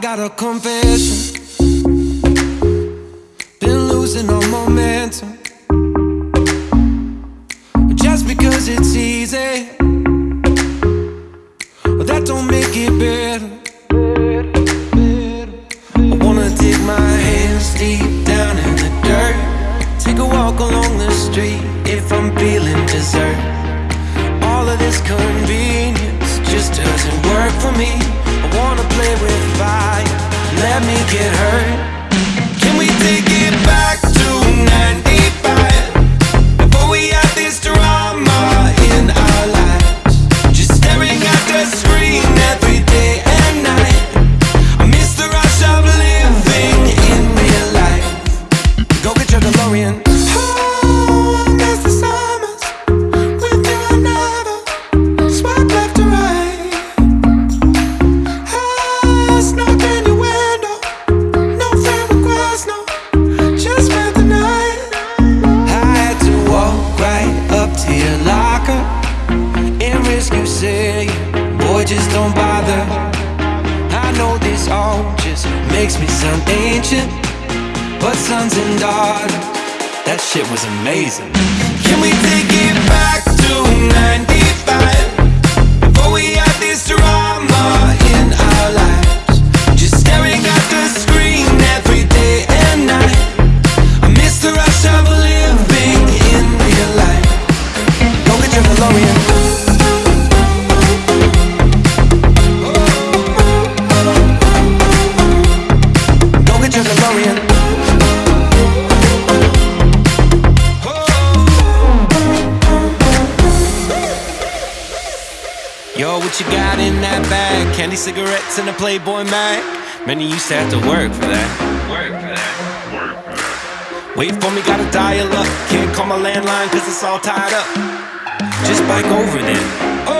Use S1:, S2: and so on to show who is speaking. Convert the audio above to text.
S1: got a confession. Been losing all momentum. Just because it's easy, that don't make it better. I wanna dig my hands deep down in the dirt. Take a walk along the street if I'm feeling dessert. All of this convenience just doesn't work for me. I wanna play with fire, let me get hurt. Can we take it back to 95? Sound ancient, but sons and daughters, that shit was amazing. Can we take it back to 95? Yo, what you got in that bag? Candy cigarettes and a Playboy mag? Many used to have to work for that. Work for that. Work for that. Wait for me, gotta dial up. Can't call my landline cause it's all tied up. Just bike over then. Oh!